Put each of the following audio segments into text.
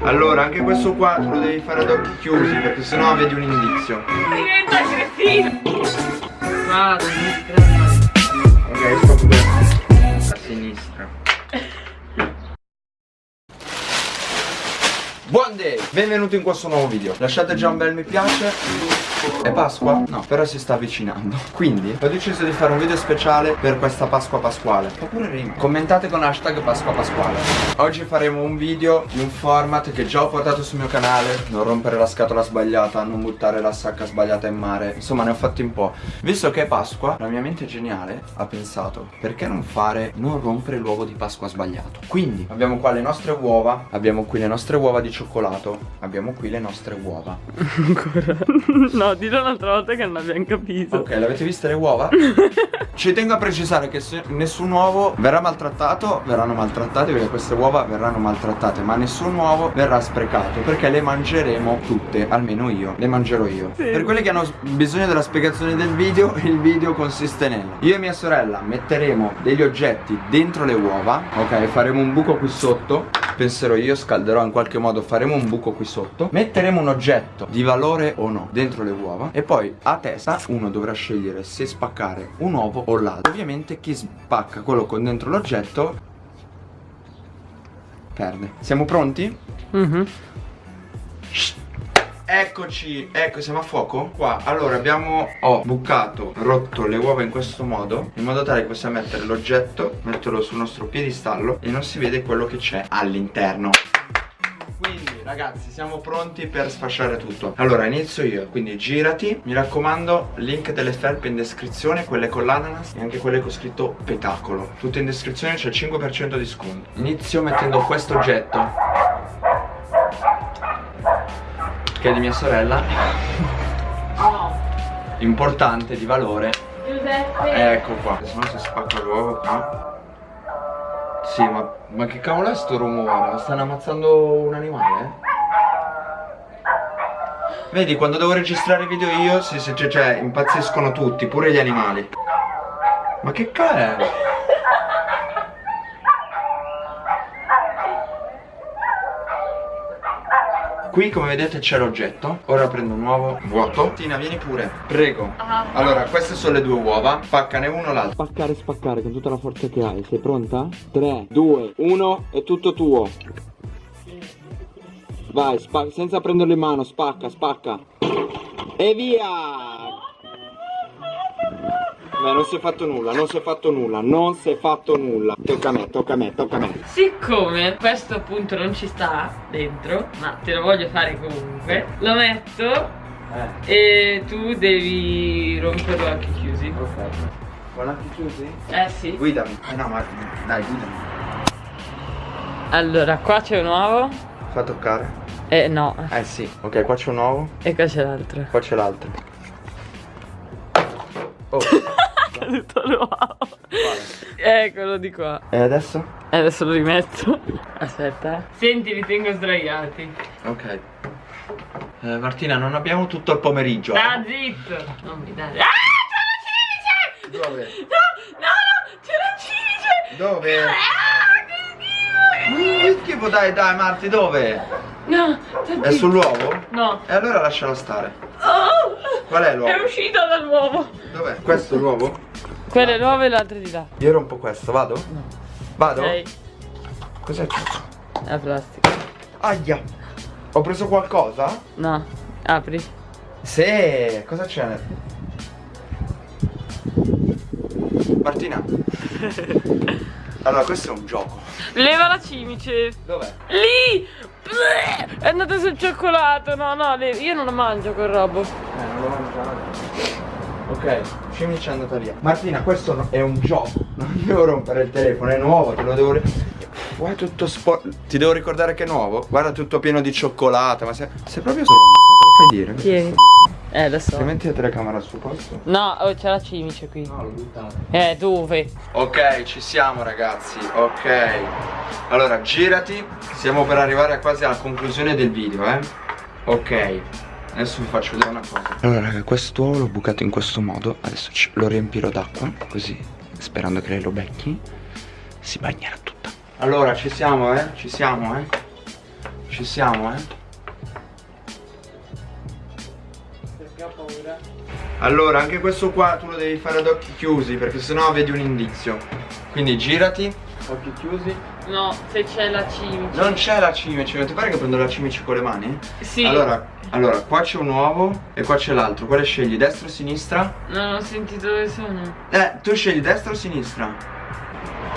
Allora, anche questo qua lo devi fare ad occhi chiusi perché sennò vedi un indizio. Diventa cretino. Vado, Ok, sto bene. A sinistra. Buon day! Benvenuti in questo nuovo video. Lasciate già un bel mi piace. È Pasqua? No, però si sta avvicinando. Quindi ho deciso di fare un video speciale per questa Pasqua Pasquale. Fa pure rima. Commentate con hashtag Pasqua Pasquale. Oggi faremo un video di un format che già ho portato sul mio canale. Non rompere la scatola sbagliata, non buttare la sacca sbagliata in mare. Insomma, ne ho fatti un po'. Visto che è Pasqua, la mia mente geniale ha pensato perché non fare, non rompere l'uovo di Pasqua sbagliato. Quindi abbiamo qua le nostre uova, abbiamo qui le nostre uova di cioccolato, abbiamo qui le nostre uova. Ancora? no, dillo un'altra volta che non abbiamo capito. Ok, l'avete viste le uova? Ci tengo a precisare che se nessun uovo verrà maltrattato, verranno maltrattati perché queste uova verranno maltrattate, ma nessun uovo verrà sprecato perché le mangeremo tutte, almeno io, le mangerò io. Sì. Per quelli che hanno bisogno della spiegazione del video, il video consiste nel io e mia sorella metteremo degli oggetti dentro le uova, ok, faremo un buco qui sotto penserò io, scalderò in qualche modo, faremo un buco qui sotto Metteremo un oggetto di valore o no dentro le uova E poi a testa uno dovrà scegliere se spaccare un uovo o l'altro. Ovviamente chi spacca quello con dentro l'oggetto perde. Siamo pronti? Mm Eccoci, ecco siamo a fuoco? Qua, allora abbiamo, ho bucato, rotto le uova in questo modo In modo tale che possiamo mettere l'oggetto Metterlo sul nostro piedistallo E non si vede quello che c'è all'interno. Quindi ragazzi siamo pronti per sfasciare tutto. Allora inizio io Quindi girati. Mi raccomando link delle felpe in descrizione Quelle con l'ananas E anche quelle con scritto petacolo. Tutte in descrizione c'è il 5% di sconto. Inizio mettendo questo oggetto che è di mia sorella importante, di valore. Giuseppe. Ecco qua. Se no si spacca l'uovo qua. Sì ma, ma che cavolo è sto rumore? Stanno ammazzando un animale vedi quando devo registrare video io si, si, cioè, cioè impazziscono tutti pure gli animali. Ma che cazzo è Qui come vedete c'è l'oggetto. Ora prendo un uovo vuoto. Tina vieni pure. Prego. Ah. Allora queste sono le due uova. Spaccane uno l'altro. Spaccare spaccare con tutta la forza che hai. Sei pronta? 3, 2, 1 È tutto tuo. Vai senza prenderlo in mano. Spacca spacca. E via Beh, non si è fatto nulla, non si è fatto nulla, non si è fatto nulla. Tocca a me, tocca a me, tocca a me. Siccome questo appunto non ci sta dentro, ma te lo voglio fare comunque, lo metto eh. e tu devi romperlo anche chiusi. Ok. Con occhi chiusi? Eh sì. Guidami. Eh no, ma dai, guidami. Allora, qua c'è un uovo. Fa toccare. Eh no. Eh sì. Ok, qua c'è un uovo. E qua c'è l'altro. Qua c'è l'altro. Oh. caduto l'uovo Eccolo di qua E adesso? E adesso lo rimetto Aspetta eh. Senti li tengo sdraiati Ok eh, Martina non abbiamo tutto il pomeriggio Ah eh. zitto Non mi dare Ah c'è la cimice Dove? No no no c'è la cimice Dove? Ah che schifo Che schifo dai dai Marti dove? No È sull'uovo? No E allora lascialo stare oh, Qual è l'uovo? È uscito dall'uovo Dov'è? Questo è l'uovo? Quello è l'uovo e l'altro di là Io rompo questo, vado? No Vado? Ok Cos'è c'è? La plastica Aia Ho preso qualcosa? No Apri Sì Cosa c'è? Martina Allora questo è un gioco. Leva la cimice. Dov'è? Lì! È andato sul cioccolato. No no io non lo mangio quel robo. Eh non lo mangiare Ok, cimice è andata via. Martina questo è un gioco. Non devo rompere il telefono, è nuovo, te lo devo... Guarda tutto sporco Ti devo ricordare che è nuovo? Guarda tutto pieno di cioccolata Ma sei, sei proprio stronza, te lo fai dire? Tieni Eh lo so Se metti la telecamera su posto? No, oh, c'è la cimice qui. No, l'ho buttata Eh, dove? Ok, ci siamo ragazzi, ok. Allora, girati. Stiamo per arrivare quasi alla conclusione del video, eh. Ok. Adesso vi faccio vedere una cosa. Allora raga, quest'uovo l'ho bucato in questo modo. Adesso lo riempirò d'acqua Così, sperando che lei lo becchi Si bagnerà tutta. Allora, ci siamo, eh. Ci siamo, eh. Ci siamo, eh? Allora, anche questo qua tu lo devi fare ad occhi chiusi perché sennò vedi un indizio. Quindi girati, occhi chiusi. No, se c'è la cimice. Non c'è la cimice, non ti pare che prendo la cimice con le mani? Sì. Allora, allora, qua c'è un uovo e qua c'è l'altro. Quale scegli? Destra o sinistra? Non ho sentito dove sono. Eh, tu scegli destra o sinistra?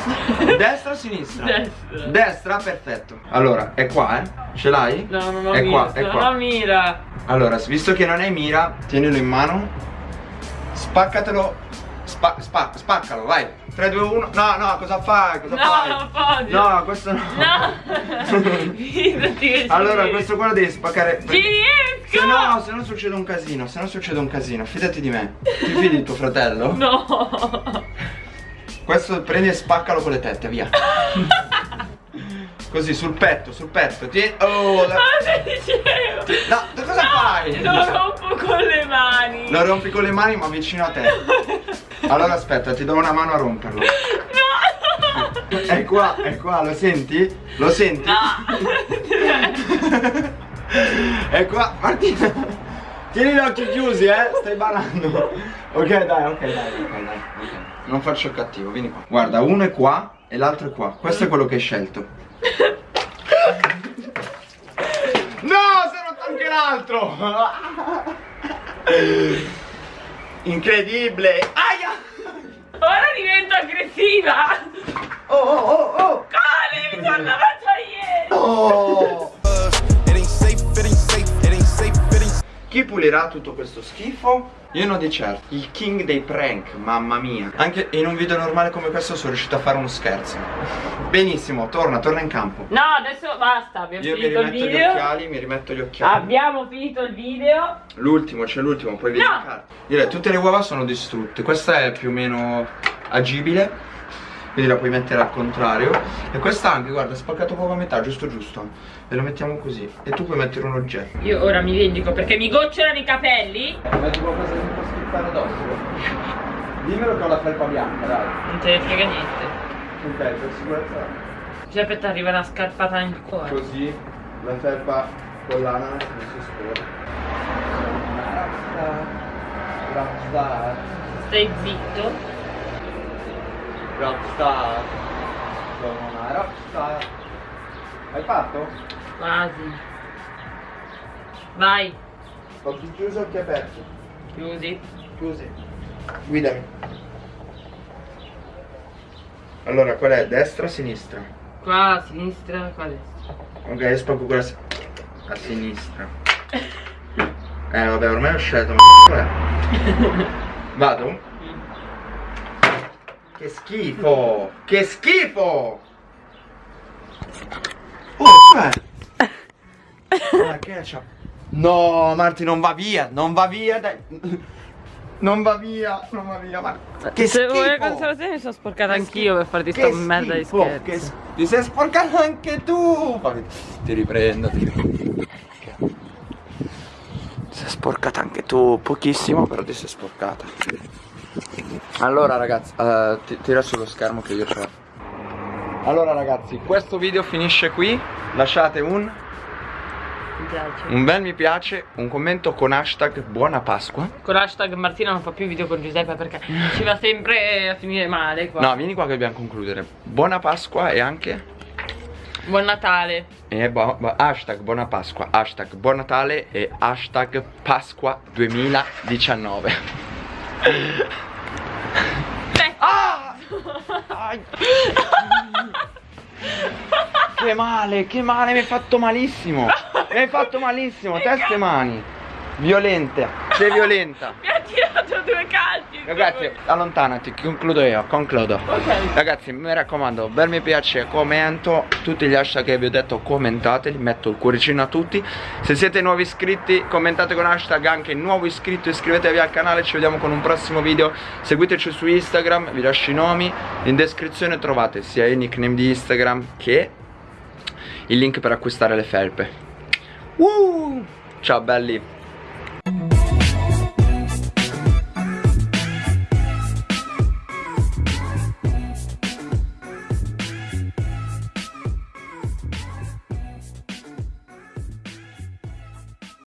destra o sinistra? Destra. Destra, perfetto. Allora, è qua, eh? Ce l'hai? No, non ho È mira. qua, è qua. mira. Allora, visto che non hai mira, tienilo in mano. Spaccatelo. Spa, spa, spaccalo, vai. 3, 2, 1. No, no, cosa fai? Cosa No, fai? posso. No, questo no. No. Allora, questo qua lo devi spaccare. Ci riesco. Se no, se no succede un casino, se no succede un casino, fidati di me. Ti fidi di tuo fratello? No. Questo prendi e spaccalo con le tette, via. Così, sul petto, sul petto. Ti... Oh, la... Ma dicevo. No, tu cosa fai? Lo rompo con le mani. Lo rompi con le mani ma vicino a te. Allora aspetta, ti do una mano a romperlo. No. È qua, è qua, lo senti? Lo senti? No. È qua, Martina. Tieni gli occhi chiusi, eh? Stai ballando. Ok, dai, ok, dai, ok, dai. ok. Non faccio cattivo, vieni qua. Guarda, uno è qua e l'altro è qua. Questo è quello che hai scelto. No, si è rotto anche l'altro. Incredibile. Aia. Ora divento aggressiva. Oh, oh, oh, oh. Cali, mi sono lavata ieri. Oh. Chi pulirà tutto questo schifo? Io no di certo. Il king dei prank, mamma mia. Anche in un video normale come questo sono riuscito a fare uno scherzo. Benissimo, torna, torna in campo. No, adesso basta, abbiamo Io mi finito il rimetto gli video. occhiali, mi rimetto gli occhiali. Abbiamo finito il video. L'ultimo, c'è l'ultimo, puoi verificare. Direi, tutte le uova sono distrutte. Questa è più o meno agibile. Quindi la puoi mettere al contrario. E questa anche, guarda, spaccato proprio a metà, giusto giusto. E lo mettiamo così. E tu puoi mettere un oggetto. Io ora mi vendico perché mi gocciolano i capelli. Ma tipo cosa ti può schiffare addosso? Dimmelo che ho la felpa bianca, dai. Non te ne frega niente. Ok, per sicurezza. Giuseppe ti arriva una scarpata nel cuore. Così la felpa con l'ananas non si sporca. Stai zitto. Rockstar. Sono una rockstar. Hai fatto? Quasi. Vai. Occhi chiusi, occhi aperti. Chiusi. Chiusi. Guidami. Allora, qual è? Destra o sinistra? Qua a sinistra, qua a destra. Ok, io spacco quella a sinistra. Eh vabbè, ormai ho scelto, ma che è? Vado? Che schifo! Che schifo! Oh! Ma che c'ha? No, Marti, non va via, non va via, dai. Non va via, non va via, ma che Se schifo! vuoi la consolazione mi sono sporcata anch'io per farti sta merda di schifo, scherzo. che Ti sei sporcato anche tu! Ti riprendo, ti riprendo. Ti sei sporcata anche tu, pochissimo, però ti sei sporcata. Allora ragazzi, eh, ti- tira sullo schermo che io ce l'ho. Allora ragazzi, questo video finisce qui. Lasciate un, un bel mi piace, un commento con hashtag buona Pasqua. Con l'hashtag Martina non fa più video con Giuseppe perché ci va sempre a finire male qua. No, vieni qua che dobbiamo concludere. Buona Pasqua e anche... Buon Natale. E bo- hashtag buona Pasqua, hashtag buon Natale e hashtag Pasqua 2019. Ai. che male, che male, mi hai fatto malissimo. Mi hai fatto malissimo, testa e mani. Violenta, sei violenta. mi ha tirato due calci. Ragazzi, allontanati, concludo io, concludo. Ok. Ragazzi, mi raccomando, bel mi piace, commento, tutti gli hashtag che vi ho detto commentateli, metto il cuoricino a tutti. Se siete nuovi iscritti, commentate con hashtag anche nuovo iscritto, iscrivetevi al canale, ci vediamo con un prossimo video. Seguiteci su Instagram, vi lascio i nomi, in descrizione trovate sia il nickname di Instagram che il link per acquistare le felpe. Uh! Ciao belli!